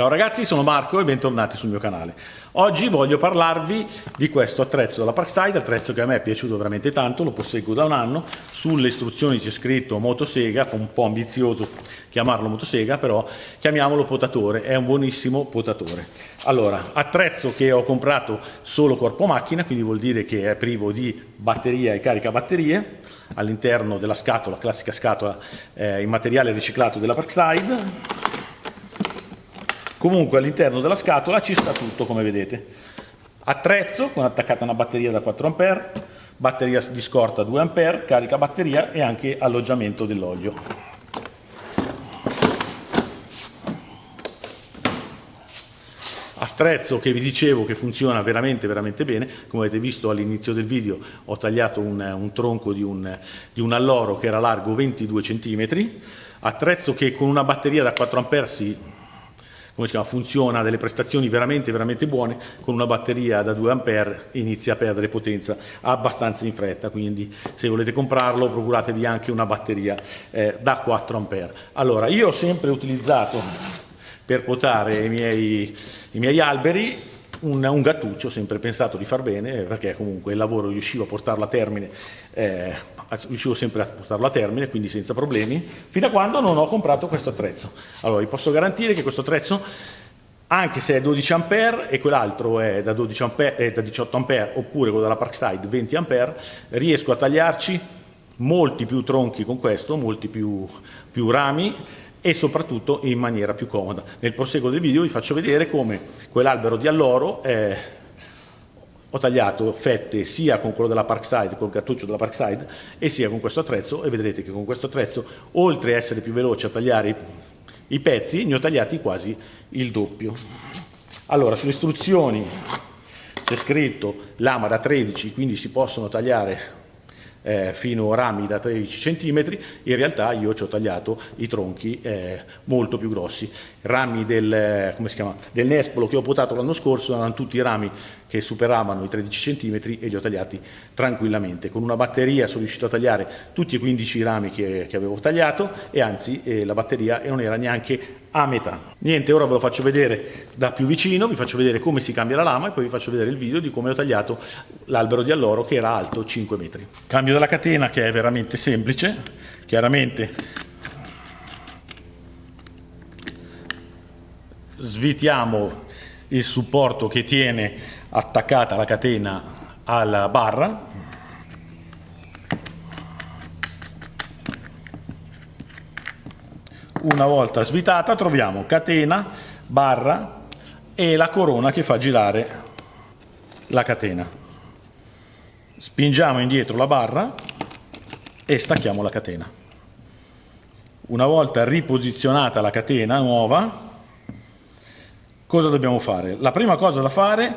Ciao ragazzi, sono Marco e bentornati sul mio canale. Oggi voglio parlarvi di questo attrezzo dalla Parkside, attrezzo che a me è piaciuto veramente tanto, lo posseggo da un anno. Sulle istruzioni c'è scritto motosega, un po' ambizioso chiamarlo motosega, però chiamiamolo potatore, è un buonissimo potatore. Allora, attrezzo che ho comprato solo corpo macchina, quindi vuol dire che è privo di batteria e carica batterie, all'interno della scatola, classica scatola eh, in materiale riciclato della Parkside Comunque all'interno della scatola ci sta tutto come vedete. Attrezzo con attaccata una batteria da 4 A, batteria di scorta 2 A, carica batteria e anche alloggiamento dell'olio. Attrezzo che vi dicevo che funziona veramente veramente bene, come avete visto all'inizio del video ho tagliato un, un tronco di un, di un alloro che era largo 22 cm, attrezzo che con una batteria da 4 A si come si chiama, funziona a delle prestazioni veramente, veramente buone, con una batteria da 2 A inizia a perdere potenza abbastanza in fretta, quindi se volete comprarlo procuratevi anche una batteria eh, da 4 A. Allora, io ho sempre utilizzato per potare i miei, i miei alberi un, un, gattuccio, sempre pensato di far bene, perché comunque il lavoro riuscivo a portarlo a termine, eh, riuscivo sempre a portarlo a termine, quindi senza problemi, fino a quando non ho comprato questo attrezzo. Allora, vi posso garantire che questo attrezzo, anche se è 12 A e quell'altro è da, 12 ampere, è da 18 A, oppure quello della Parkside 20 A, riesco a tagliarci molti più tronchi con questo, molti più, più rami, e soprattutto in maniera più comoda. Nel proseguo del video vi faccio vedere come quell'albero di alloro eh, ho tagliato fette sia con quello della Parkside, col cartuccio della Parkside e sia con questo attrezzo e vedrete che con questo attrezzo oltre a essere più veloce a tagliare i, pezzi ne ho tagliati quasi il doppio. Allora sulle istruzioni c'è scritto lama da 13 quindi si possono tagliare eh, fino a rami da 13 cm, in realtà io ci ho tagliato i tronchi eh, molto più grossi. Rami del, eh, del nespolo che ho potato l'anno scorso erano tutti rami che superavano i 13 cm e li ho tagliati tranquillamente. Con una batteria sono riuscito a tagliare tutti i 15 rami che, che avevo tagliato e anzi eh, la batteria non era neanche a metà. Niente, ora ve lo faccio vedere da più vicino, vi faccio vedere come si cambia la lama e poi vi faccio vedere il video di come ho tagliato l'albero di alloro che era alto 5 metri. Cambio della catena che è veramente semplice, chiaramente svitiamo il supporto che tiene attaccata la catena alla barra una volta svitata troviamo catena, barra e la corona che fa girare la catena. Spingiamo indietro la barra e stacchiamo la catena. Una volta riposizionata la catena nuova, cosa dobbiamo fare? La prima cosa da fare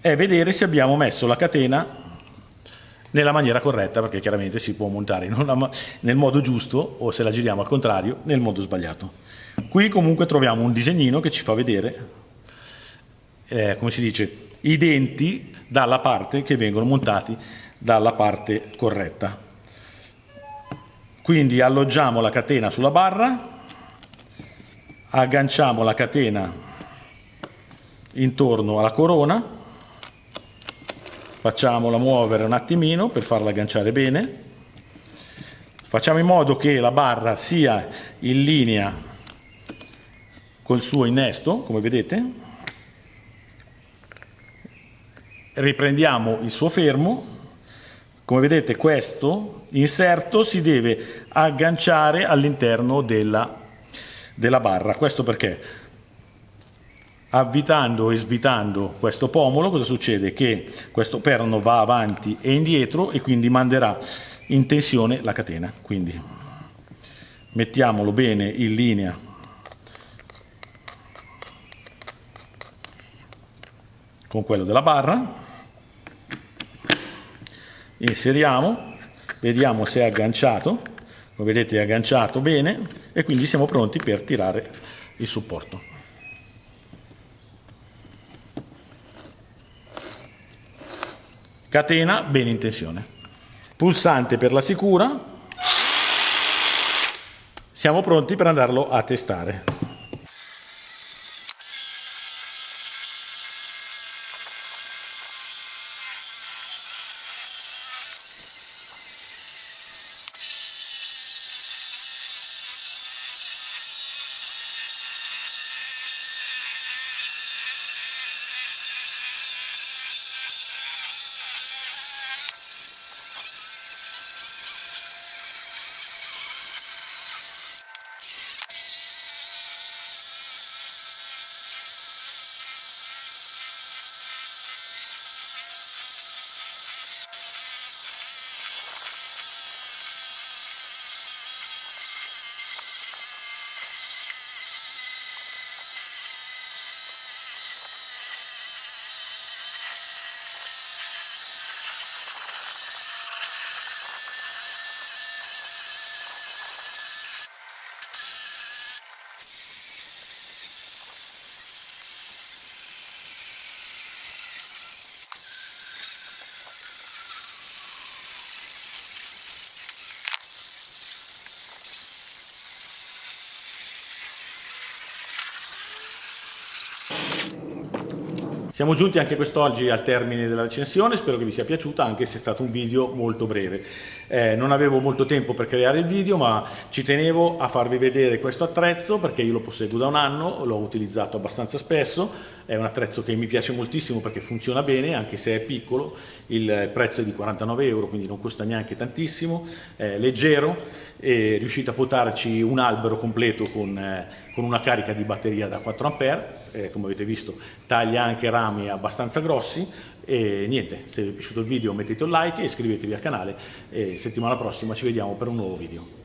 è vedere se abbiamo messo la catena nella maniera corretta perché chiaramente si può montare nel modo giusto o se la giriamo al contrario nel modo sbagliato. Qui comunque troviamo un disegnino che ci fa vedere, eh, come si dice, i denti dalla parte che vengono montati dalla parte corretta. Quindi alloggiamo la catena sulla barra, agganciamo la catena intorno alla corona. Facciamola muovere un attimino per farla agganciare bene. Facciamo in modo che la barra sia in linea col suo innesto come vedete. Riprendiamo il suo fermo. Come vedete questo inserto si deve agganciare all'interno della, della barra. Questo perché avvitando e svitando questo pomolo cosa succede? Che questo perno va avanti e indietro e quindi manderà in tensione la catena. Quindi mettiamolo bene in linea con quello della barra, inseriamo, vediamo se è agganciato, come vedete è agganciato bene e quindi siamo pronti per tirare il supporto. Catena bene in tensione. Pulsante per la sicura. Siamo pronti per andarlo a testare Siamo giunti anche quest'oggi al termine della recensione, spero che vi sia piaciuta anche se è stato un video molto breve. Eh, non avevo molto tempo per creare il video ma ci tenevo a farvi vedere questo attrezzo perché io lo posseggo da un anno, l'ho utilizzato abbastanza spesso, è un attrezzo che mi piace moltissimo perché funziona bene anche se è piccolo, il prezzo è di 49 euro quindi non costa neanche tantissimo, è leggero e riuscite a potarci un albero completo con, eh, con una carica di batteria da 4 A, eh, come avete visto taglia anche rami abbastanza grossi e niente, se vi è piaciuto il video mettete un like e iscrivetevi al canale e settimana prossima ci vediamo per un nuovo video.